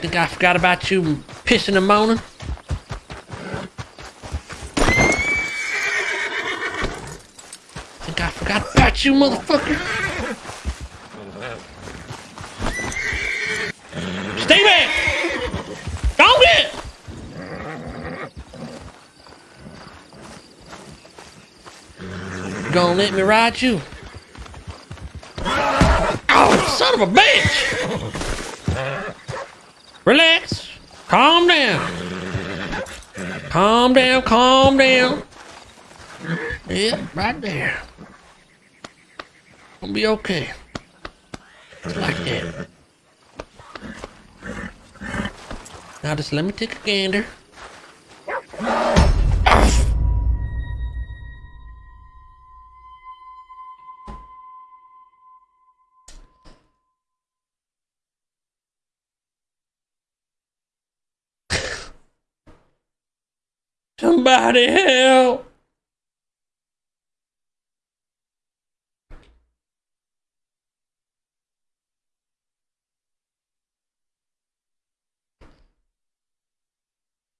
Think I forgot about you pissing and moaning? Think I forgot about you, motherfucker? Stay back! Don't it! Gonna let me ride you? Oh, son of a bitch! Relax. Calm down. Calm down, calm down. Yeah, right there. Gonna be okay. Like that. Now just let me take a gander. Somebody help!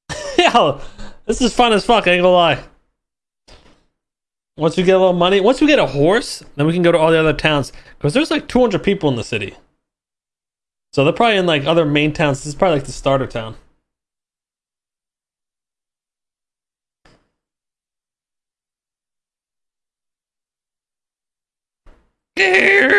Yo, this is fun as fuck, I ain't gonna lie. Once we get a little money, once we get a horse, then we can go to all the other towns. Because there's like 200 people in the city. So they're probably in like other main towns. This is probably like the starter town. Here.